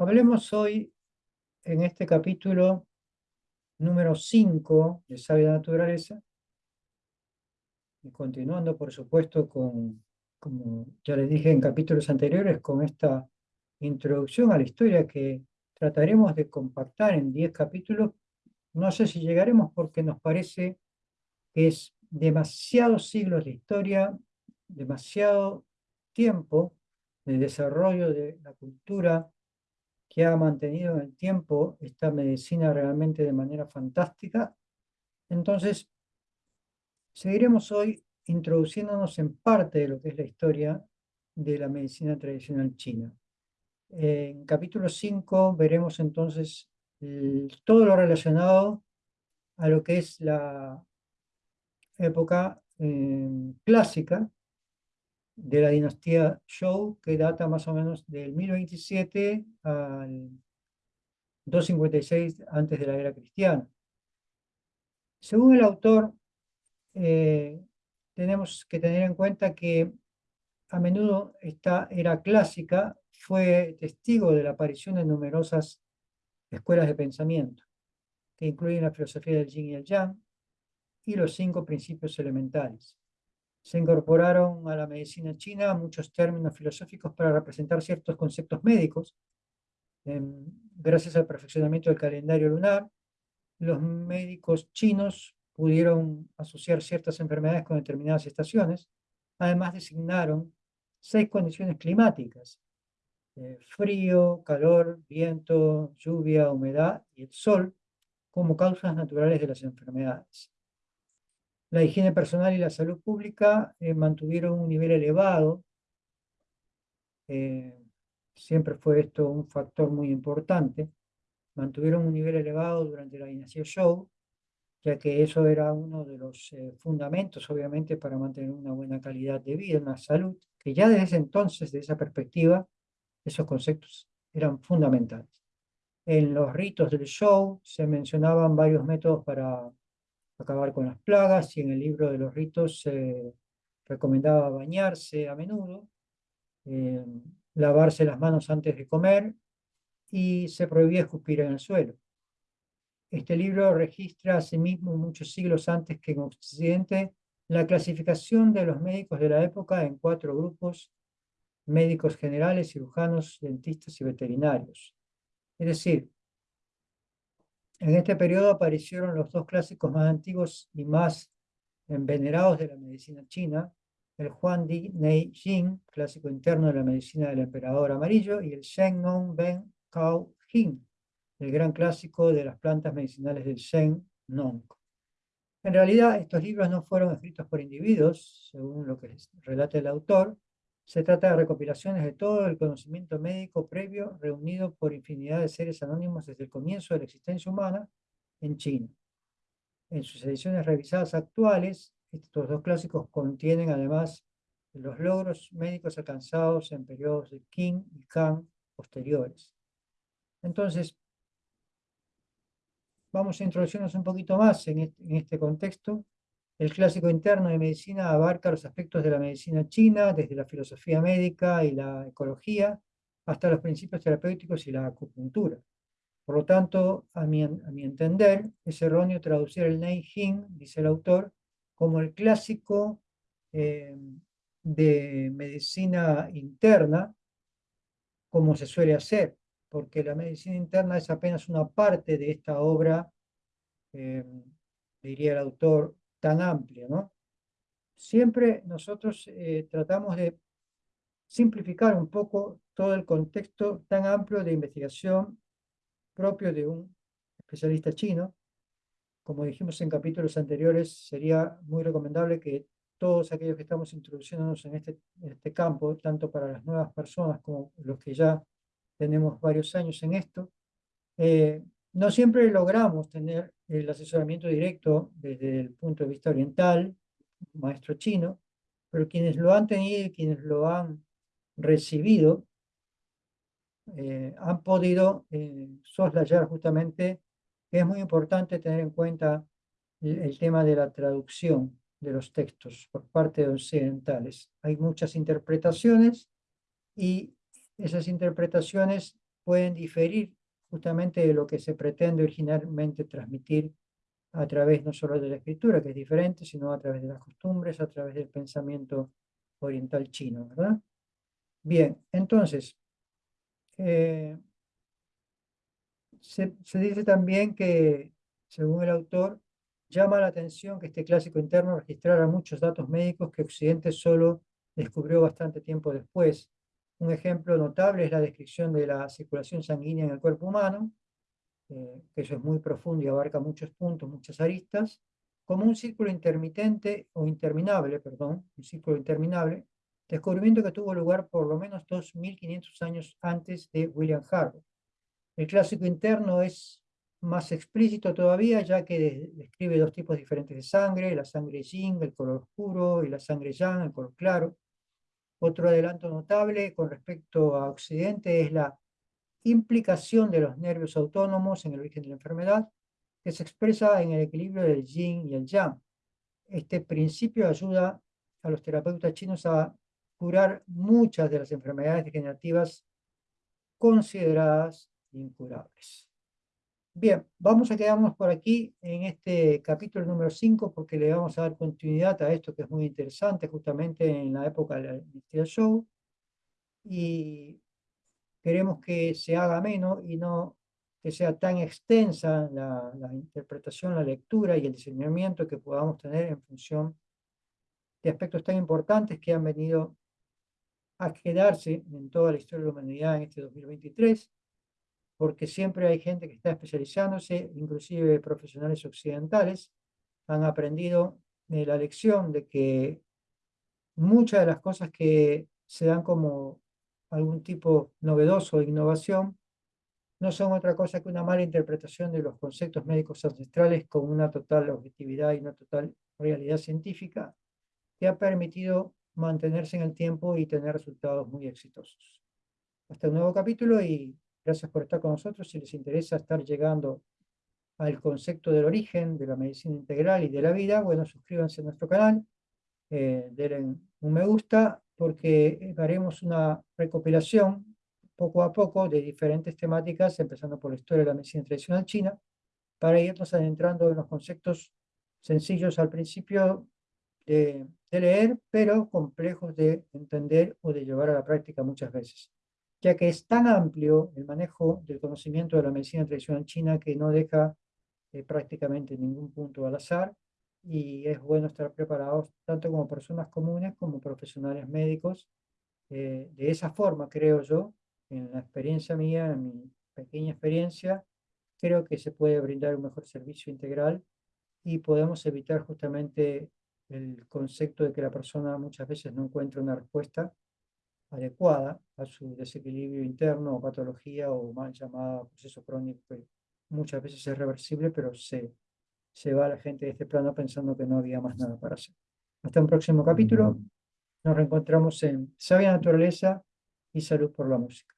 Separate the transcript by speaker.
Speaker 1: Hablemos hoy en este capítulo número 5 de Sabia Naturaleza, y continuando por supuesto con, como ya les dije en capítulos anteriores, con esta introducción a la historia que trataremos de compactar en 10 capítulos. No sé si llegaremos porque nos parece que es demasiados siglos de historia, demasiado tiempo de desarrollo de la cultura que ha mantenido en el tiempo esta medicina realmente de manera fantástica. Entonces, seguiremos hoy introduciéndonos en parte de lo que es la historia de la medicina tradicional china. En capítulo 5 veremos entonces todo lo relacionado a lo que es la época eh, clásica de la dinastía Zhou, que data más o menos del 1027 al 256 antes de la era cristiana. Según el autor, eh, tenemos que tener en cuenta que a menudo esta era clásica fue testigo de la aparición de numerosas escuelas de pensamiento, que incluyen la filosofía del yin y el yang y los cinco principios elementales se incorporaron a la medicina china muchos términos filosóficos para representar ciertos conceptos médicos. Em, gracias al perfeccionamiento del calendario lunar, los médicos chinos pudieron asociar ciertas enfermedades con determinadas estaciones. Además designaron seis condiciones climáticas, eh, frío, calor, viento, lluvia, humedad y el sol, como causas naturales de las enfermedades. La higiene personal y la salud pública eh, mantuvieron un nivel elevado. Eh, siempre fue esto un factor muy importante. Mantuvieron un nivel elevado durante la dinastía Zhou, ya que eso era uno de los eh, fundamentos, obviamente, para mantener una buena calidad de vida, una salud, que ya desde ese entonces, de esa perspectiva, esos conceptos eran fundamentales. En los ritos del Zhou se mencionaban varios métodos para acabar con las plagas y en el libro de los ritos se recomendaba bañarse a menudo, eh, lavarse las manos antes de comer y se prohibía escupir en el suelo. Este libro registra asimismo muchos siglos antes que en Occidente la clasificación de los médicos de la época en cuatro grupos, médicos generales, cirujanos, dentistas y veterinarios. Es decir, en este periodo aparecieron los dos clásicos más antiguos y más venerados de la medicina china, el Huan Di Nei Jing, clásico interno de la medicina del emperador amarillo, y el Shen Nong Ben Kao Jing, el gran clásico de las plantas medicinales del Shen Nong. En realidad, estos libros no fueron escritos por individuos, según lo que relata el autor, se trata de recopilaciones de todo el conocimiento médico previo reunido por infinidad de seres anónimos desde el comienzo de la existencia humana en China. En sus ediciones revisadas actuales, estos dos clásicos contienen además los logros médicos alcanzados en periodos de Qing y Kang posteriores. Entonces, vamos a introducirnos un poquito más en este contexto el clásico interno de medicina abarca los aspectos de la medicina china, desde la filosofía médica y la ecología, hasta los principios terapéuticos y la acupuntura. Por lo tanto, a mi, entender, es erróneo traducir el Nei Jing, dice el autor, como el clásico eh, de medicina interna, como se suele hacer, porque la medicina interna es apenas una parte de esta obra, eh, diría el autor, tan amplia, ¿no? Siempre nosotros eh, tratamos de simplificar un poco todo el contexto tan amplio de investigación propio de un especialista chino. Como dijimos en capítulos anteriores, sería muy recomendable que todos aquellos que estamos introduciéndonos en este, este campo, tanto para las nuevas personas como los que ya tenemos varios años en esto, eh, no siempre logramos tener el asesoramiento directo desde el punto de vista oriental, maestro chino, pero quienes lo han tenido y quienes lo han recibido eh, han podido eh, soslayar justamente que es muy importante tener en cuenta el, tema de la traducción de los textos por parte de occidentales. Hay muchas interpretaciones y esas interpretaciones pueden diferir justamente de lo que se pretende originalmente transmitir a través no solo de la escritura, que es diferente, sino a través de las costumbres, a través del pensamiento oriental chino, ¿verdad? Bien, entonces, eh, se, se, dice también que, según el autor, llama la atención que este clásico interno registrara muchos datos médicos que Occidente solo descubrió bastante tiempo después. Un ejemplo notable es la descripción de la circulación sanguínea en el cuerpo humano, eh, que eso es muy profundo y abarca muchos puntos, muchas aristas, como un círculo intermitente o interminable, perdón, un círculo interminable, descubrimiento que tuvo lugar por lo menos 2.500 años antes de William Harvey. El clásico interno es más explícito todavía, ya que describe dos tipos diferentes de sangre, la sangre yin, el color oscuro, y la sangre yang, el color claro. Otro adelanto notable con respecto a Occidente es la implicación de los nervios autónomos en el origen de la enfermedad, que se expresa en el equilibrio del yin y el yang. Este principio ayuda a los terapeutas chinos a curar muchas de las enfermedades degenerativas consideradas incurables. Bien, vamos a quedarnos por aquí en este capítulo número 5 porque le vamos a dar continuidad a esto que es muy interesante justamente en la época del Show. Y queremos que se haga menos y no que sea tan extensa la, la interpretación, la lectura y el discernimiento que podamos tener en función de aspectos tan importantes que han venido a quedarse en toda la historia de la humanidad en este 2023 porque siempre hay gente que está especializándose, inclusive profesionales occidentales, han aprendido la lección de que muchas de las cosas que se dan como algún tipo novedoso de innovación no son otra cosa que una mala interpretación de los conceptos médicos ancestrales con una total objetividad y una total realidad científica que ha permitido mantenerse en el tiempo y tener resultados muy exitosos. Hasta un nuevo capítulo y Gracias por estar con nosotros. Si les interesa estar llegando al concepto del origen de la medicina integral y de la vida, bueno, suscríbanse a nuestro canal, eh, denle un me gusta, porque haremos una recopilación poco a poco de diferentes temáticas, empezando por la historia de la medicina tradicional china, para irnos adentrando en los conceptos sencillos al principio de, de leer, pero complejos de entender o de llevar a la práctica muchas veces ya que es tan amplio el manejo del conocimiento de la medicina tradicional china que no deja eh, prácticamente ningún punto al azar y es bueno estar preparados tanto como personas comunes como profesionales médicos. Eh, de esa forma, creo yo, en la experiencia mía, en mi pequeña experiencia, creo que se puede brindar un mejor servicio integral y podemos evitar justamente el concepto de que la persona muchas veces no encuentra una respuesta adecuada a su desequilibrio interno o patología o mal llamada proceso crónico que muchas veces es reversible, pero se, se va la gente de este plano pensando que no había más nada para hacer. Hasta un próximo capítulo. Nos reencontramos en Sabia Naturaleza y Salud por la Música.